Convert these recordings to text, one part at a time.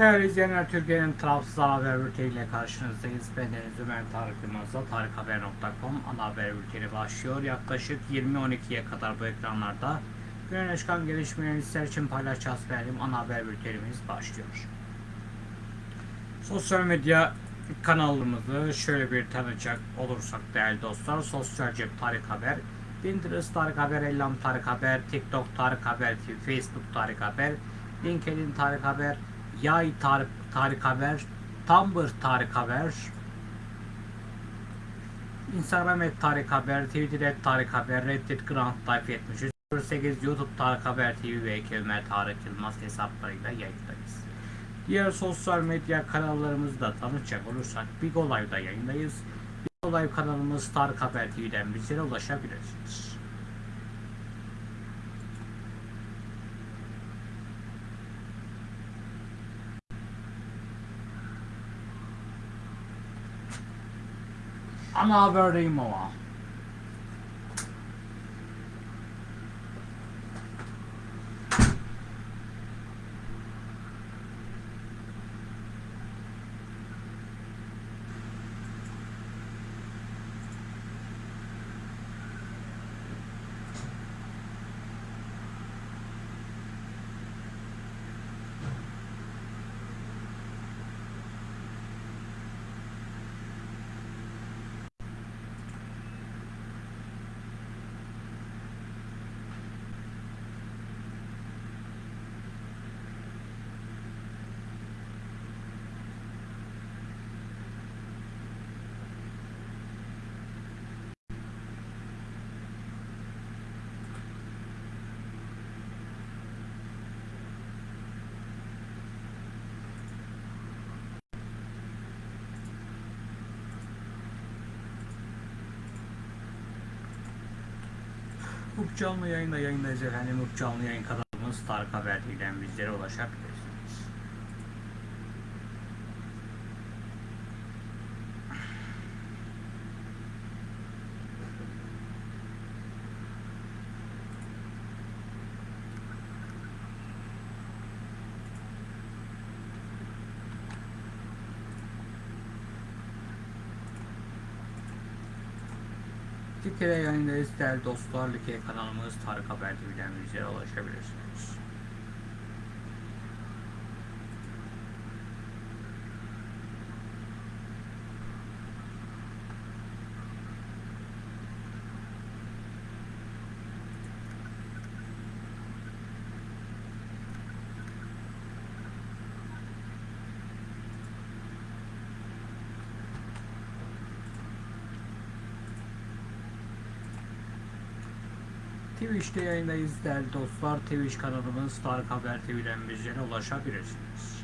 Değerli izleyenler Türkiye'nin tarafsız haber bülteniyle karşınızdayız. Ben Deniz Ömer Tarık Yılmaz'la tarikhaber.com ana haber bülteni başlıyor. Yaklaşık 20.12'ye kadar bu ekranlarda günün çıkan gelişmeleri sizler için paylaşacağız benim ana haber bültenimiz başlıyor. Sosyal medya kanalımızı şöyle bir tanıcak olursak değerli dostlar. Sosyal cep Tarık Haber, Pinterest Tarık Haber, Ellam Tarık Haber, TikTok Tarık Haber, Facebook Tarık Haber, LinkedIn Tarık Haber, Yay Tarık, Tarık Haber, Tumblr Tarık Haber, Instagram et Tarık Haber, Twitter et Tarık Haber, Reddit Grand Life 73, 08 YouTube Tarık Haber TV ve Kelime Tarık Yılmaz hesaplarıyla yayındayız. Diğer sosyal medya kanallarımızı da tanıtacak olursak Big Olay'da yayındayız. Big Olay kanalımız Tarık Haber TV'den bizlere ulaşabilirsiniz. Ana haberdeyim ama. Hukuk canlı yayında yayındayız efendim. Hukuk canlı yayın kanalımız Tarık Haber bizlere ulaşabilirsiniz. Türkiye'de yayındayız değerli dostlar. Like kanalımız Tarık Haber TV'den bizlere ulaşabilirsiniz. Twitch'te yayındayız değerli dostlar. Twitch kanalımız Tarık Haber TV'den bizlere ulaşabilirsiniz.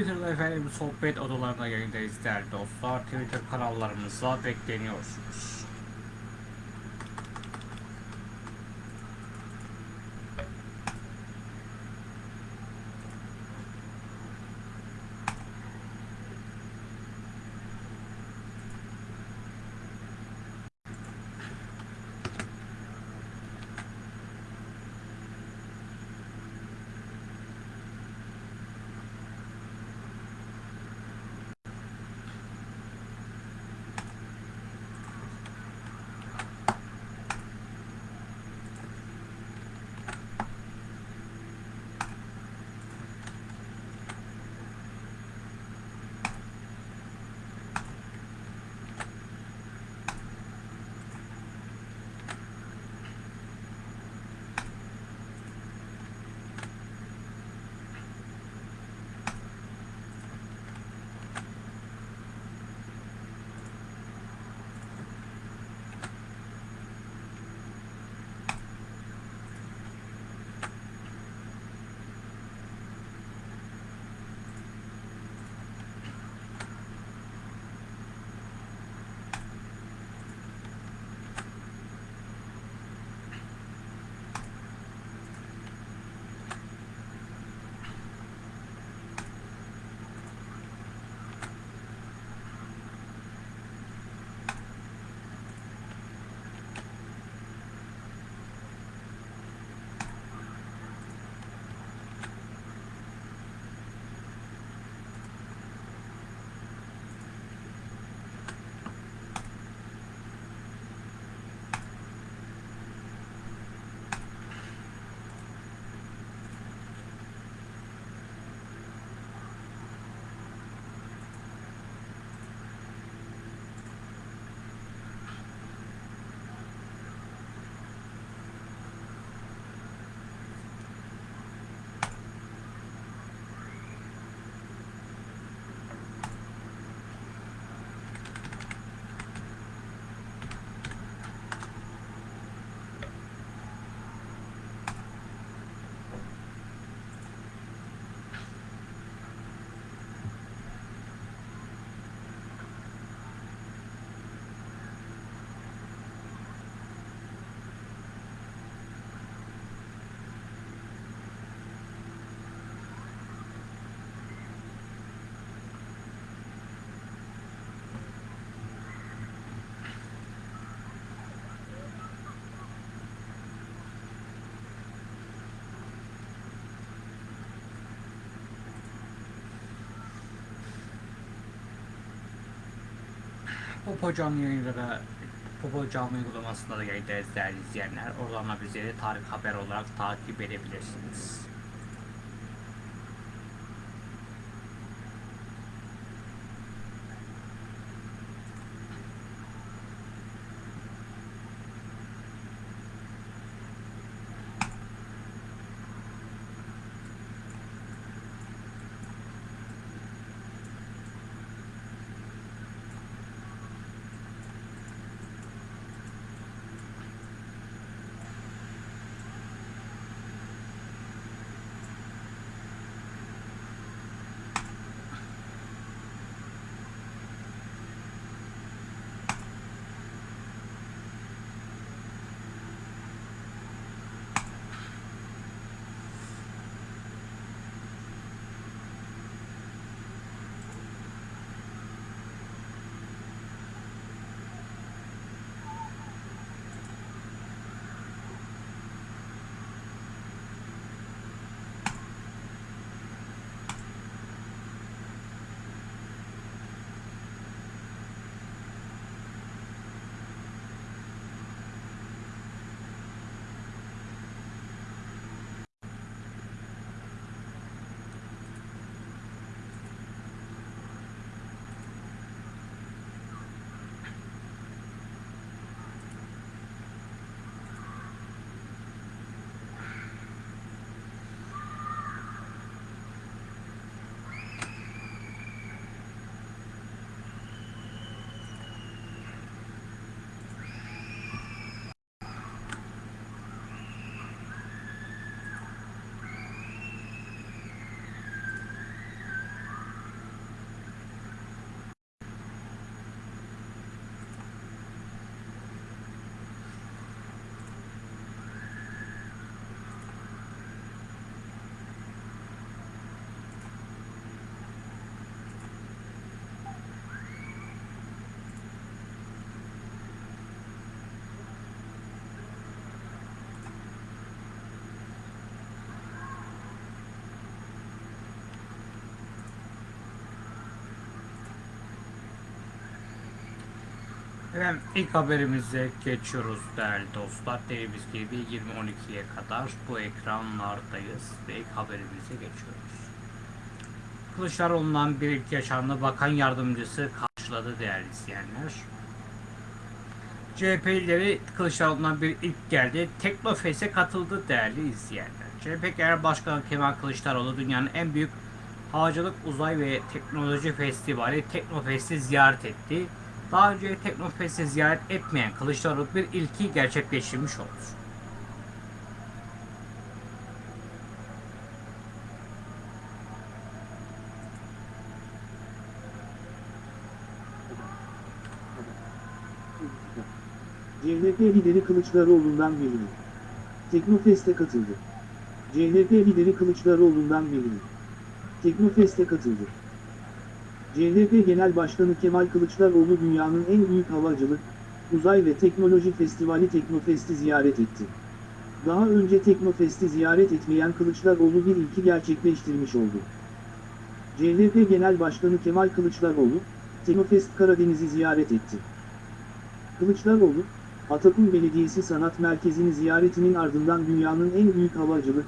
Twitter'da efendim sohbet odalarında yayındayız değerli dostlar. Twitter kanallarımıza bekleniyorsunuz. Popo canlı yayınları Popo canlı uygulamasında da yayındayız izleyenler. Oradan da bizleri tarih haber olarak takip edebilirsiniz. Efendim ilk haberimize geçiyoruz değerli dostlar. Dediğimiz gibi 20.12'ye kadar bu ekranlardayız ve ilk haberimize geçiyoruz. Kılıçdaroğlu'ndan bir ilk yaşamlı bakan yardımcısı karşıladı değerli izleyenler. CHP'lileri Kılıçdaroğlu'ndan bir ilk geldi. Teknofest'e katıldı değerli izleyenler. CHP Genel Başkanı Kemal Kılıçdaroğlu dünyanın en büyük havacılık, uzay ve teknoloji festivali Teknofest'i ziyaret etti. Daha önce Teknofest'i ziyaret etmeyen Kılıçdaroğlu bir ilki gerçekleştirmiş oldu. CHP lideri Kılıçdaroğlu'ndan memnun. Teknofest'e katıldı. CHP lideri Kılıçdaroğlu'ndan memnun. Teknofest'e katıldı. CHP Genel Başkanı Kemal Kılıçdaroğlu dünyanın en büyük havacılık, uzay ve teknoloji festivali Teknofest'i ziyaret etti. Daha önce Teknofest'i ziyaret etmeyen Kılıçdaroğlu bir ilki gerçekleştirmiş oldu. CHP Genel Başkanı Kemal Kılıçdaroğlu, Teknofest Karadeniz'i ziyaret etti. Kılıçdaroğlu, Atakum Belediyesi Sanat Merkezi'ni ziyaretinin ardından dünyanın en büyük havacılık,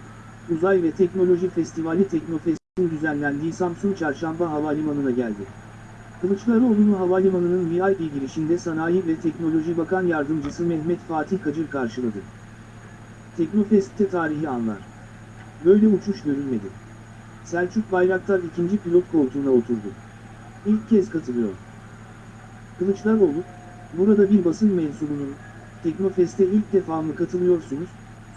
uzay ve teknoloji festivali Teknofest'in düzenlendiği Samsun Çarşamba Havalimanı'na geldi. Kılıçdaroğlu'nu havalimanının VIP girişinde Sanayi ve Teknoloji Bakan Yardımcısı Mehmet Fatih Kacır karşıladı. Teknofest'te tarihi anlar. Böyle uçuş görülmedi. Selçuk Bayraktar ikinci pilot koltuğuna oturdu. İlk kez katılıyor. Kılıçdaroğlu, burada bir basın mensubunun, Teknofest'e ilk defa mı katılıyorsunuz,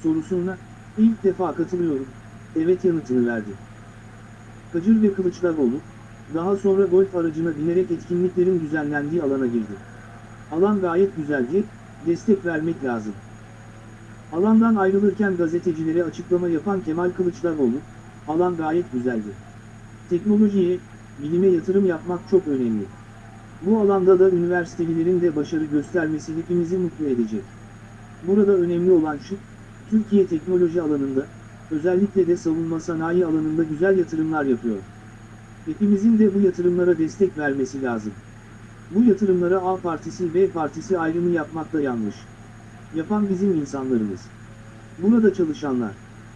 sorusuna, ilk defa katılıyorum, evet yanıtını verdi. Kacır ve Kılıçdaroğlu, daha sonra golf aracına binerek etkinliklerin düzenlendiği alana girdi. Alan gayet güzeldi, destek vermek lazım. Alandan ayrılırken gazetecilere açıklama yapan Kemal Kılıçdaroğlu, alan gayet güzeldi. Teknolojiye, bilime yatırım yapmak çok önemli. Bu alanda da üniversitelilerin de başarı göstermesi hepimizi mutlu edecek. Burada önemli olan şu, Türkiye teknoloji alanında, özellikle de savunma sanayi alanında güzel yatırımlar yapıyor. Hepimizin de bu yatırımlara destek vermesi lazım. Bu yatırımlara A partisi B partisi ayrımı yapmak da yanlış. Yapan bizim insanlarımız. Burada çalışanlar,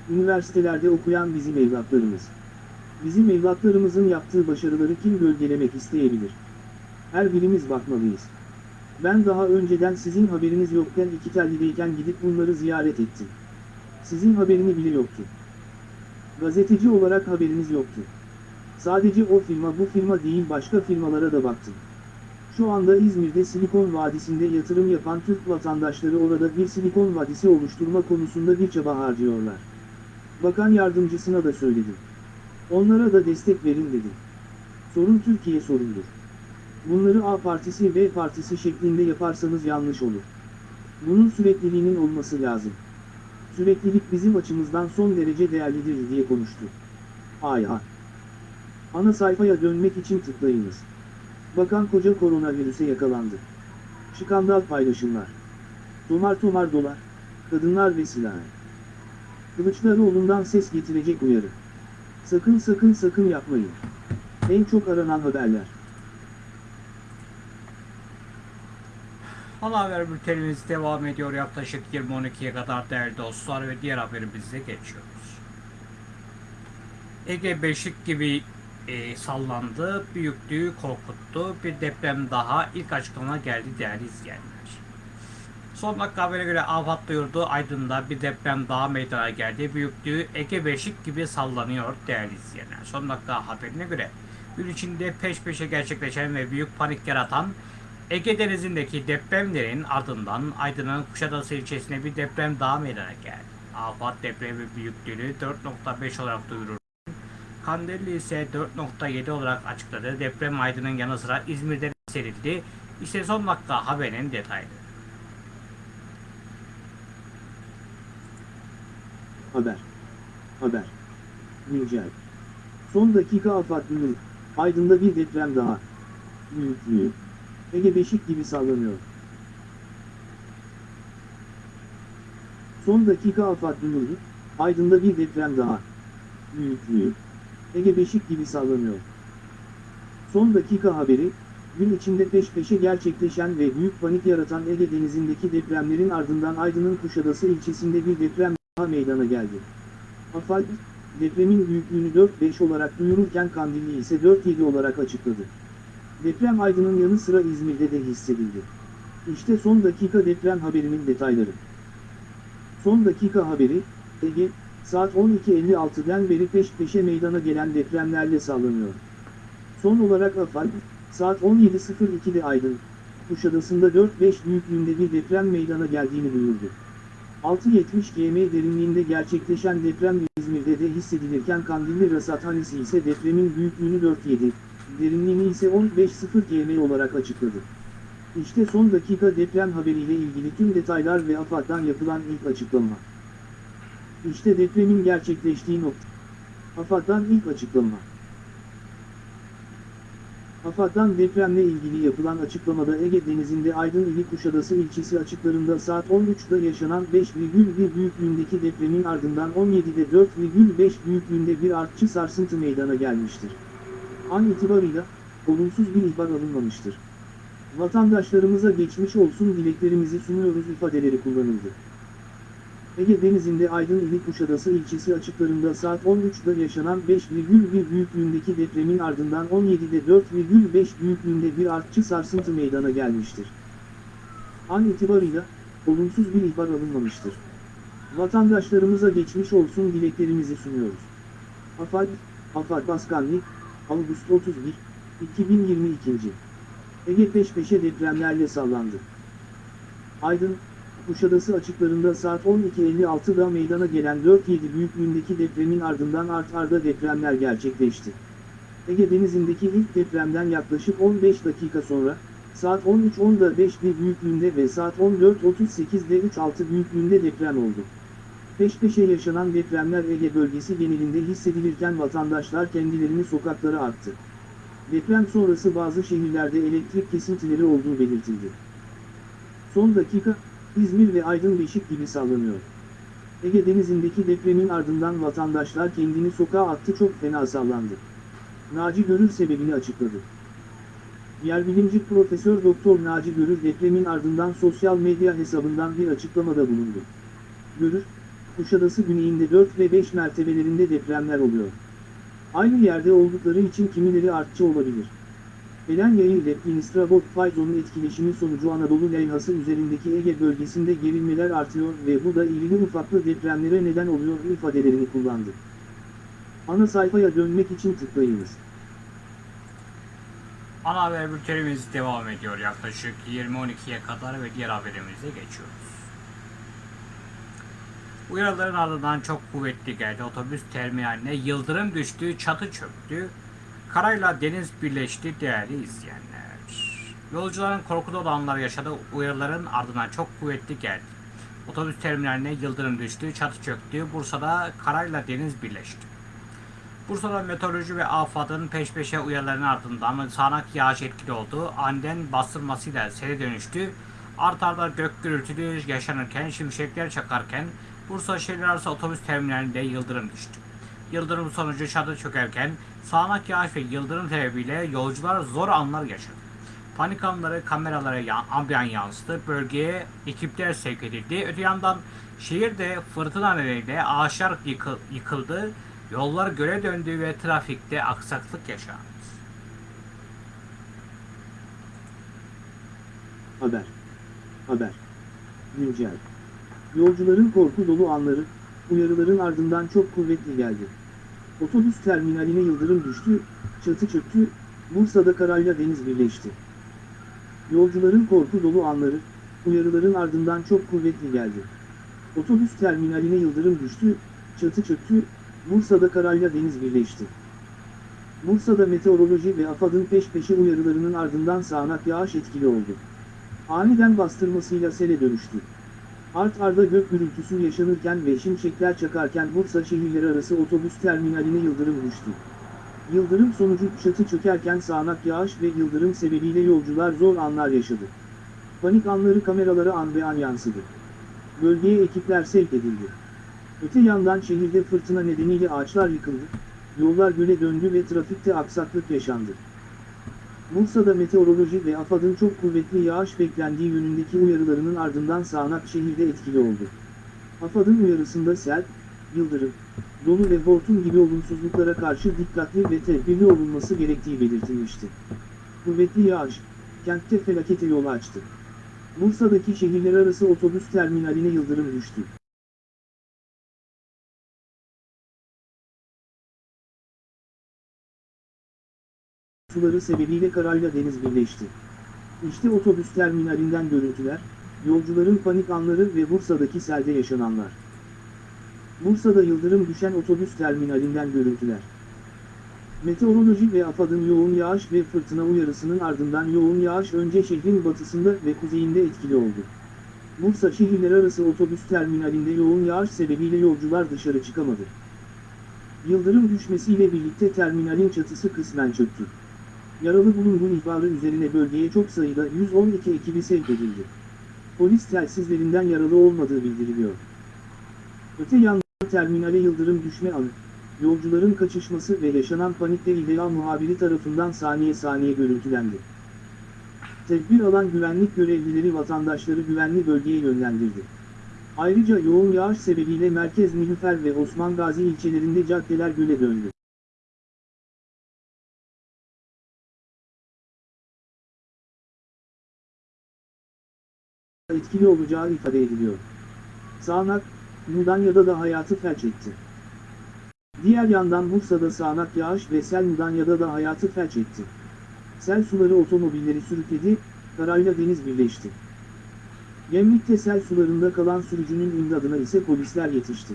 üniversitelerde okuyan bizim evlatlarımız. Bizim evlatlarımızın yaptığı başarıları kim gölgelemek isteyebilir? Her birimiz bakmalıyız. Ben daha önceden sizin haberiniz yokken iki tellideyken gidip bunları ziyaret ettim. Sizin haberini bile yoktu. Gazeteci olarak haberiniz yoktu. Sadece o firma bu firma değil başka firmalara da baktım. Şu anda İzmir'de Silikon Vadisi'nde yatırım yapan Türk vatandaşları orada bir Silikon Vadisi oluşturma konusunda bir çaba harcıyorlar. Bakan yardımcısına da söyledim. Onlara da destek verin dedim. Sorun Türkiye sorundur. Bunları A partisi B partisi şeklinde yaparsanız yanlış olur. Bunun sürekliliğinin olması lazım. Süreklilik bizim açımızdan son derece değerlidir diye konuştu. Ayha. Ana sayfaya dönmek için tıklayınız. Bakan koca koronavirüse yakalandı. Şikandal paylaşımlar. Tomar tomar dolar, kadınlar ve silah. Kılıçdaroğlu'ndan ses getirecek uyarı. Sakın sakın sakın yapmayın. En çok aranan haberler. Ana haber bültenimiz devam ediyor yaklaşık 20.12'ye kadar değerli dostlar ve diğer haberimize geçiyoruz. Ege Beşik gibi e, sallandı, büyüklüğü korkuttu. Bir deprem daha ilk açıklama geldi değerli izleyenler. Son dakika habere göre AFAD duyurdu. Aydın'da bir deprem daha meydana geldi. Büyüklüğü Ege Beşik gibi sallanıyor değerli izleyenler. Son dakika haberine göre gün içinde peş peşe gerçekleşen ve büyük panik yaratan Ege Denizi'ndeki depremlerin ardından Aydın'ın Kuşadası ilçesine bir deprem daha meydana geldi. AFAD depremi büyüklüğünü 4.5 olarak duyurur. Kandilli ise 4.7 olarak açıkladı. Deprem Aydın'ın yanı sıra İzmir'de serildi. İşte son dakika haberin detaylı. Haber. Haber. Güncel. Son dakika afat duyuru. Aydın'da bir deprem daha. Büyüklüğü. Ege Beşik gibi sallanıyor. Son dakika afat duyurdu. Aydın'da bir deprem daha. Büyüklüğü. Ege Beşik gibi sallanıyor. Son dakika haberi, Gün içinde peş peşe gerçekleşen ve büyük panik yaratan Ege Denizi'ndeki depremlerin ardından Aydın'ın Kuşadası ilçesinde bir deprem daha meydana geldi. AFAD, depremin büyüklüğünü 4-5 olarak duyururken Kandilli ise 4-7 olarak açıkladı. Deprem Aydın'ın yanı sıra İzmir'de de hissedildi. İşte son dakika deprem haberinin detayları. Son dakika haberi, Ege, saat 12.56'den beri peş peşe meydana gelen depremlerle sallanıyor. Son olarak AFAD, saat 17.02'de Aydın, Kuşadası'nda 4-5 büyüklüğünde bir deprem meydana geldiğini duyurdu. 6.70 gm derinliğinde gerçekleşen deprem İzmir'de de hissedilirken Kandilli Rasathanesi ise depremin büyüklüğünü 4.7, derinliğini ise 15.0 gm olarak açıkladı. İşte son dakika deprem haberiyle ilgili tüm detaylar ve AFAD'dan yapılan ilk açıklama. İşte depremin gerçekleştiği nokta. AFAD'dan ilk açıklama. AFAD'dan depremle ilgili yapılan açıklamada Ege Denizi'nde Aydın ili Kuşadası ilçesi açıklarında saat 13'da yaşanan 5,1 büyüklüğündeki depremin ardından 17'de 4,5 büyüklüğünde bir artçı sarsıntı meydana gelmiştir. An itibarıyla, olumsuz bir ihbar alınmamıştır. Vatandaşlarımıza geçmiş olsun dileklerimizi sunuyoruz ifadeleri kullanıldı. Ege Denizi'nde Aydın ili Kuşadası ilçesi açıklarında saat 13'da yaşanan 5,1 büyüklüğündeki depremin ardından 17'de 4,5 büyüklüğünde bir artçı sarsıntı meydana gelmiştir. An itibarıyla, olumsuz bir ihbar alınmamıştır. Vatandaşlarımıza geçmiş olsun dileklerimizi sunuyoruz. AFAD, AFAD Başkanlık, Ağustos 31, 2022. Ege peş peşe depremlerle sallandı. Aydın, Kuşadası açıklarında saat 12.56'da meydana gelen 4.7 büyüklüğündeki depremin ardından art arda depremler gerçekleşti. Ege Denizi'ndeki ilk depremden yaklaşık 15 dakika sonra, saat 13.10'da 5 bir büyüklüğünde ve saat 14.38'de 3.6 büyüklüğünde deprem oldu. Peş peşe yaşanan depremler Ege bölgesi genelinde hissedilirken vatandaşlar kendilerini sokaklara attı. Deprem sonrası bazı şehirlerde elektrik kesintileri olduğu belirtildi. Son dakika, İzmir ve Aydın Beşik gibi sallanıyor. Ege Denizi'ndeki depremin ardından vatandaşlar kendini sokağa attı çok fena sallandı. Naci Görür sebebini açıkladı. Yerbilimci Profesör Doktor Naci Görür depremin ardından sosyal medya hesabından bir açıklamada bulundu. Görür, Kuşadası güneyinde 4 ve 5 mertebelerinde depremler oluyor. Aynı yerde oldukları için kimileri artçı olabilir. Elen yayı ile Instrabot fayzonun etkileşimi sonucu Anadolu levhası üzerindeki Ege bölgesinde gerilmeler artıyor ve bu da irili ufaklı depremlere neden oluyor ifadelerini kullandı. Ana sayfaya dönmek için tıklayınız. Ana haber bültenimiz devam ediyor yaklaşık 20.12'ye kadar ve diğer haberimize geçiyoruz. Uyarıların ardından çok kuvvetli geldi. Otobüs terminaline yıldırım düştü, çatı çöktü. Karayla deniz birleşti değerli izleyenler. Yolcuların korku dolu anlar yaşadı. Uyarıların ardından çok kuvvetli geldi. Otobüs terminaline yıldırım düştü, çatı çöktü. Bursa'da karayla deniz birleşti. Bursa'da meteoroloji ve AFAD'ın peş peşe uyarılarının ardından sağanak yağış etkili oldu. Anden bastırmasıyla sele dönüştü. Art arda gök gürültülü yaşanırken, şimşekler çakarken Bursa şehir arası otobüs terminalinde yıldırım düştü. Yıldırım sonucu çadır çökerken sağanak yağış ve yıldırım sebebiyle yolcular zor anlar yaşadı. Panik anları kameralara ya- ambiyan yansıdı. Bölgeye ekipler sevk edildi. Öte yandan şehirde fırtına nedeniyle ağaçlar yıkı- yıkıldı. Yollar göle döndü ve trafikte aksaklık yaşandı. Haber. Haber. Güncel. Yolcuların korku dolu anları, uyarıların ardından çok kuvvetli geldi. Otobüs terminaline yıldırım düştü, çatı çöktü, Bursa'da karayla deniz birleşti. Yolcuların korku dolu anları, uyarıların ardından çok kuvvetli geldi. Otobüs terminaline yıldırım düştü, çatı çöktü, Bursa'da karayla deniz birleşti. Bursa'da meteoroloji ve AFAD'ın peş peşe uyarılarının ardından sağanak yağış etkili oldu. Aniden bastırmasıyla sele dönüştü. Art arda gök gürültüsü yaşanırken ve şimşekler çakarken Bursa şehirleri arası otobüs terminaline yıldırım düştü. Yıldırım sonucu çatı çökerken sağanak yağış ve yıldırım sebebiyle yolcular zor anlar yaşadı. Panik anları kameralara an be an yansıdı. Bölgeye ekipler sevk edildi. Öte yandan şehirde fırtına nedeniyle ağaçlar yıkıldı, yollar göle döndü ve trafikte aksaklık yaşandı. Bursa'da meteoroloji ve AFAD'ın çok kuvvetli yağış beklendiği yönündeki uyarılarının ardından sağanak şehirde etkili oldu. AFAD'ın uyarısında sel, yıldırım, dolu ve hortum gibi olumsuzluklara karşı dikkatli ve tedbirli olunması gerektiği belirtilmişti. Kuvvetli yağış, kentte felakete yol açtı. Bursa'daki şehirler arası otobüs terminaline yıldırım düştü. Suları sebebiyle karayla deniz birleşti. İşte otobüs terminalinden görüntüler, yolcuların panik anları ve Bursa'daki selde yaşananlar. Bursa'da yıldırım düşen otobüs terminalinden görüntüler. Meteoroloji ve AFAD'ın yoğun yağış ve fırtına uyarısının ardından yoğun yağış önce şehrin batısında ve kuzeyinde etkili oldu. Bursa şehirler arası otobüs terminalinde yoğun yağış sebebiyle yolcular dışarı çıkamadı. Yıldırım düşmesiyle birlikte terminalin çatısı kısmen çöktü. Yaralı bulunduğu ihbarı üzerine bölgeye çok sayıda 112 ekibi sevk edildi. Polis telsizlerinden yaralı olmadığı bildiriliyor. Öte yandan terminale yıldırım düşme anı, yolcuların kaçışması ve yaşanan panikle İHA muhabiri tarafından saniye saniye görüntülendi. Tedbir alan güvenlik görevlileri vatandaşları güvenli bölgeye yönlendirdi. Ayrıca yoğun yağış sebebiyle Merkez Nilüfer ve Osman Gazi ilçelerinde caddeler göle döndü. Etkili olacağı ifade ediliyor. Sağnak, Mudanya'da da hayatı felç etti. Diğer yandan Bursa'da sağanak yağış ve sel Mudanya'da da hayatı felç etti. Sel suları otomobilleri sürükledi, karayla deniz birleşti. Gemlik'te sel sularında kalan sürücünün imdadına ise polisler yetişti.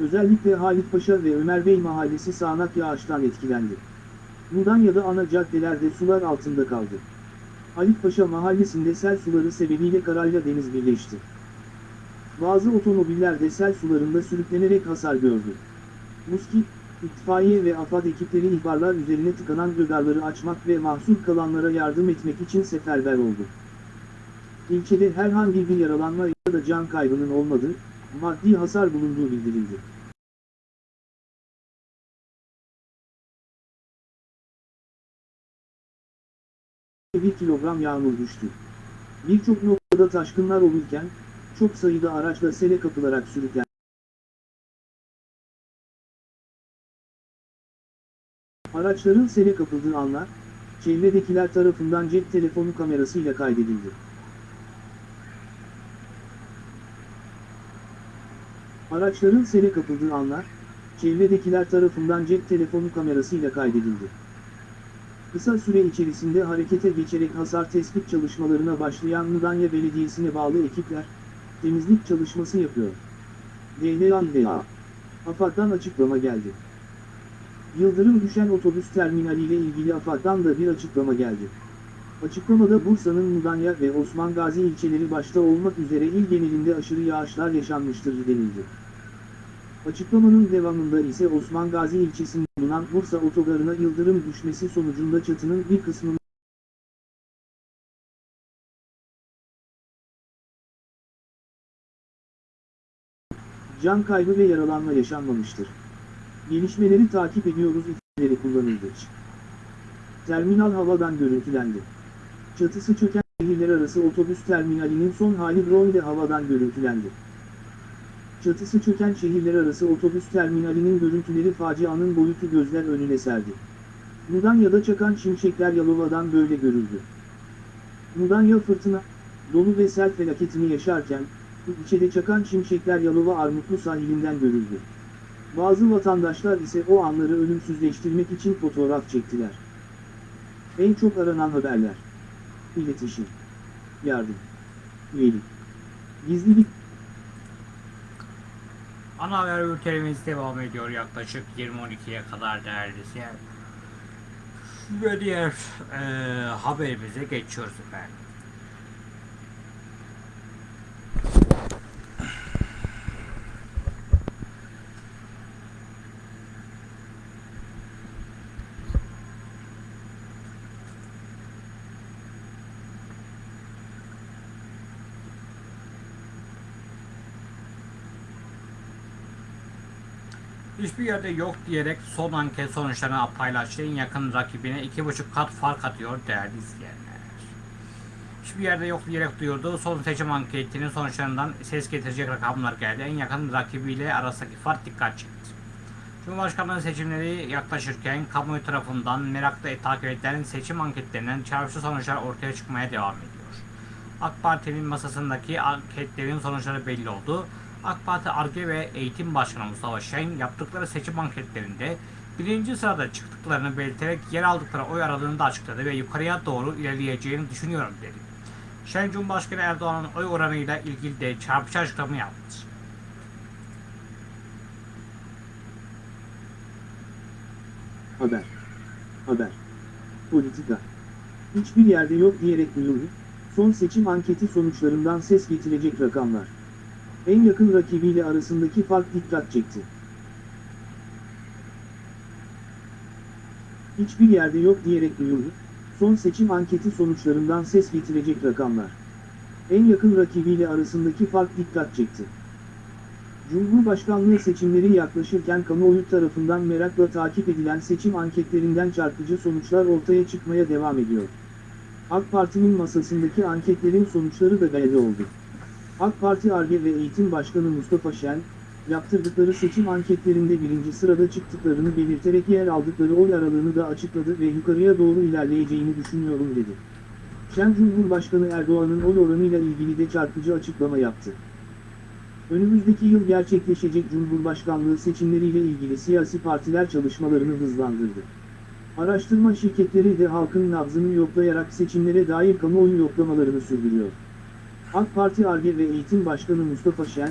Özellikle Halit Paşa ve Ömer Bey mahallesi sağanak yağıştan etkilendi. Mudanya'da ana caddelerde sular altında kaldı. Paşa mahallesinde sel suları sebebiyle karayla deniz birleşti. Bazı otomobiller de sel sularında sürüklenerek hasar gördü. Muski, itfaiye ve AFAD ekipleri ihbarlar üzerine tıkanan rödarları açmak ve mahsur kalanlara yardım etmek için seferber oldu. İlçede herhangi bir yaralanma ya da can kaybının olmadığı, maddi hasar bulunduğu bildirildi. Bir kilogram yağmur düştü. Birçok noktada taşkınlar olurken, çok sayıda araçla sele kapılarak sürüklendi. Araçların sele kapıldığı anlar, çevredekiler tarafından cep telefonu kamerasıyla kaydedildi. Araçların sele kapıldığı anlar, çevredekiler tarafından cep telefonu kamerasıyla kaydedildi. Kısa süre içerisinde harekete geçerek hasar tespit çalışmalarına başlayan Mudanya Belediyesi'ne bağlı ekipler, temizlik çalışması yapıyor. DHA AFAD'dan açıklama geldi. Yıldırım düşen otobüs terminaliyle ilgili AFAD'dan da bir açıklama geldi. Açıklamada Bursa'nın Mudanya ve Osman Gazi ilçeleri başta olmak üzere il genelinde aşırı yağışlar yaşanmıştır denildi. Açıklamanın devamında ise Osman Gazi ilçesinde bulunan Bursa otogarına yıldırım düşmesi sonucunda çatının bir kısmının can kaybı ve yaralanma yaşanmamıştır. Gelişmeleri takip ediyoruz ifadeleri kullanıldı. Terminal havadan görüntülendi. Çatısı çöken şehirler arası otobüs terminalinin son hali drone havadan görüntülendi. Çatısı çöken şehirler arası otobüs terminalinin görüntüleri facianın boyutu gözler önüne serdi. Mudanya'da çakan şimşekler Yalova'dan böyle görüldü. Mudanya fırtına, dolu ve sel felaketini yaşarken, ilçede çakan şimşekler Yalova Armutlu sahilinden görüldü. Bazı vatandaşlar ise o anları ölümsüzleştirmek için fotoğraf çektiler. En çok aranan haberler. İletişim. Yardım. Üyelik. Gizlilik. Ana haber bültenimiz devam ediyor yaklaşık 20.12'ye kadar değerli izleyen. Ve diğer eee haberimize geçiyoruz efendim. Hiçbir yerde yok diyerek son anket sonuçlarını paylaştığı yakın rakibine 2,5 kat fark atıyor değerli izleyenler. Hiçbir yerde yok diyerek duyurduğu son seçim anketinin sonuçlarından ses getirecek rakamlar geldi. En yakın rakibiyle arasındaki fark dikkat çekti. Cumhurbaşkanlığı seçimleri yaklaşırken kamuoyu tarafından merakla takip edilen seçim anketlerinden çarpıcı sonuçlar ortaya çıkmaya devam ediyor. AK Parti'nin masasındaki anketlerin sonuçları belli oldu. AK Parti ARGE ve Eğitim Başkanı Mustafa Şen yaptıkları seçim anketlerinde birinci sırada çıktıklarını belirterek yer aldıkları oy aralığını da açıkladı ve yukarıya doğru ilerleyeceğini düşünüyorum dedi. Şen Cumhurbaşkanı Erdoğan'ın oy oranıyla ilgili de çarpıcı açıklama yaptı. Haber. Haber. Politika. Hiçbir yerde yok diyerek duyurdu. Son seçim anketi sonuçlarından ses getirecek rakamlar. En yakın rakibiyle arasındaki fark dikkat çekti. Hiçbir yerde yok diyerek duyurdu. Son seçim anketi sonuçlarından ses getirecek rakamlar. En yakın rakibiyle arasındaki fark dikkat çekti. Cumhurbaşkanlığı seçimleri yaklaşırken kamuoyu tarafından merakla takip edilen seçim anketlerinden çarpıcı sonuçlar ortaya çıkmaya devam ediyor. AK Parti'nin masasındaki anketlerin sonuçları da belli oldu. AK Parti ARGE ve Eğitim Başkanı Mustafa Şen, yaptırdıkları seçim anketlerinde birinci sırada çıktıklarını belirterek yer aldıkları oy aralığını da açıkladı ve yukarıya doğru ilerleyeceğini düşünüyorum dedi. Şen Cumhurbaşkanı Erdoğan'ın oy oranıyla ilgili de çarpıcı açıklama yaptı. Önümüzdeki yıl gerçekleşecek Cumhurbaşkanlığı seçimleriyle ilgili siyasi partiler çalışmalarını hızlandırdı. Araştırma şirketleri de halkın nabzını yoklayarak seçimlere dair kamuoyu yoklamalarını sürdürüyor. AK Parti ARGE ve Eğitim Başkanı Mustafa Şen,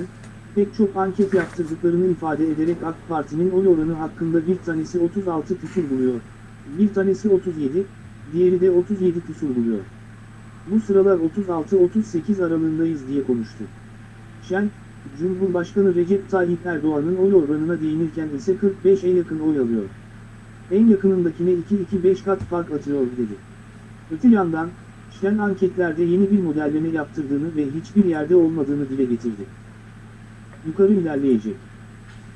pek çok anket yaptırdıklarını ifade ederek AK Parti'nin oy oranı hakkında bir tanesi 36 küsur buluyor, bir tanesi 37, diğeri de 37 küsur buluyor. Bu sıralar 36-38 aralığındayız diye konuştu. Şen, Cumhurbaşkanı Recep Tayyip Erdoğan'ın oy oranına değinirken ise 45'e yakın oy alıyor. En yakınındakine 2-2-5 kat fark atıyor dedi. Öte yandan, Şen anketlerde yeni bir modelleme yaptırdığını ve hiçbir yerde olmadığını dile getirdi. Yukarı ilerleyecek.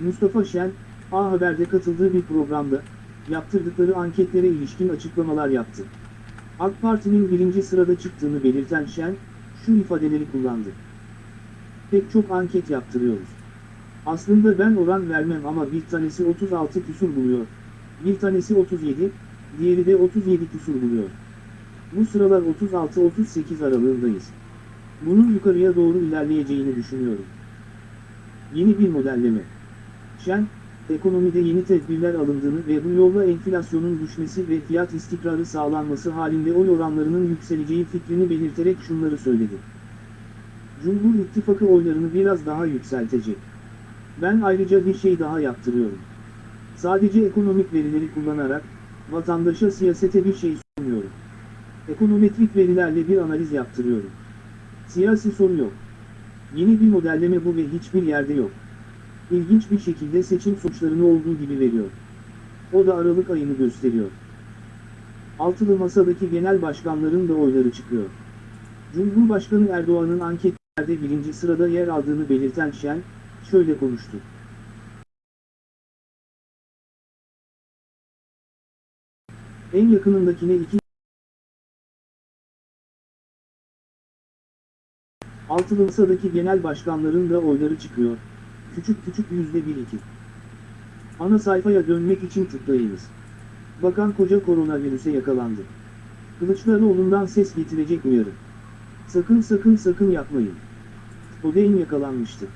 Mustafa Şen, A Haber'de katıldığı bir programda, yaptırdıkları anketlere ilişkin açıklamalar yaptı. AK Parti'nin birinci sırada çıktığını belirten Şen, şu ifadeleri kullandı. Pek çok anket yaptırıyoruz. Aslında ben oran vermem ama bir tanesi 36 küsur buluyor, bir tanesi 37, diğeri de 37 küsur buluyor. Bu sıralar 36-38 aralığındayız. Bunun yukarıya doğru ilerleyeceğini düşünüyorum. Yeni bir modelleme. Şen, ekonomide yeni tedbirler alındığını ve bu yolla enflasyonun düşmesi ve fiyat istikrarı sağlanması halinde oy oranlarının yükseleceği fikrini belirterek şunları söyledi. Cumhur İttifakı oylarını biraz daha yükseltecek. Ben ayrıca bir şey daha yaptırıyorum. Sadece ekonomik verileri kullanarak, vatandaşa siyasete bir şey sunmuyorum. Ekonometrik verilerle bir analiz yaptırıyorum. Siyasi soru yok. Yeni bir modelleme bu ve hiçbir yerde yok. İlginç bir şekilde seçim sonuçlarını olduğu gibi veriyor. O da Aralık ayını gösteriyor. Altılı masadaki genel başkanların da oyları çıkıyor. Cumhurbaşkanı Erdoğan'ın anketlerde birinci sırada yer aldığını belirten Şen, şöyle konuştu. En yakınındakine iki Altılı masadaki genel başkanların da oyları çıkıyor. Küçük küçük yüzde bir iki. Ana sayfaya dönmek için tıklayınız. Bakan koca koronavirüse yakalandı. Kılıçdaroğlu'ndan ses getirecek uyarı. Sakın sakın sakın yapmayın. Odeyn yakalanmıştı.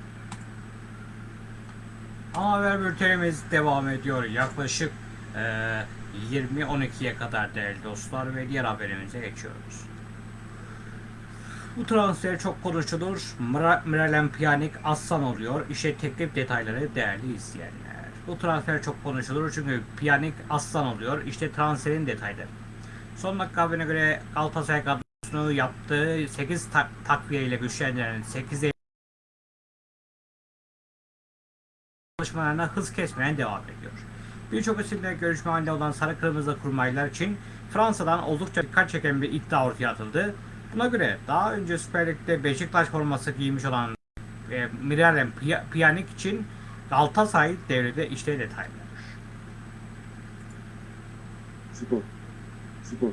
Ana haber bültenimiz devam ediyor. Yaklaşık eee 20-12'ye kadar değerli dostlar ve diğer haberimize geçiyoruz. Bu transfer çok konuşulur. Mira- Miralem Pjanic aslan oluyor. İşte teklif detayları değerli izleyenler. Bu transfer çok konuşulur çünkü Pjanic aslan oluyor. İşte transferin detayları. Son dakika haberine göre Galatasaray kadrosunu yaptığı 8 tak takviye ile güçlendiren 8 çalışmalarına hız kesmeyen devam ediyor. Birçok isimle görüşme halinde olan sarı kırmızı kurmaylar için Fransa'dan oldukça dikkat çeken bir iddia ortaya atıldı. Buna göre daha önce Süper Lig'de Beşiktaş forması giymiş olan e, Miralem Pjanic için Galatasaray devrede işte detaylar. Spor. Spor.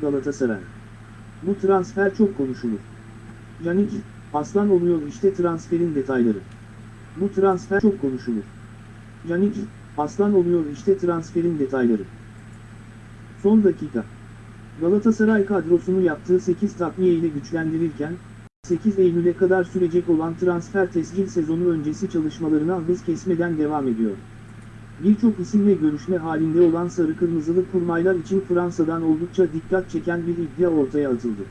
Galatasaray. Bu transfer çok konuşulur. Canik, aslan oluyor işte transferin detayları. Bu transfer çok konuşulur. Canik, aslan oluyor işte transferin detayları. Son dakika. Galatasaray kadrosunu yaptığı 8 takviye ile güçlendirirken, 8 Eylül'e kadar sürecek olan transfer tescil sezonu öncesi çalışmalarına hız kesmeden devam ediyor. Birçok isimle görüşme halinde olan sarı kırmızılı kurmaylar için Fransa'dan oldukça dikkat çeken bir iddia ortaya atıldı.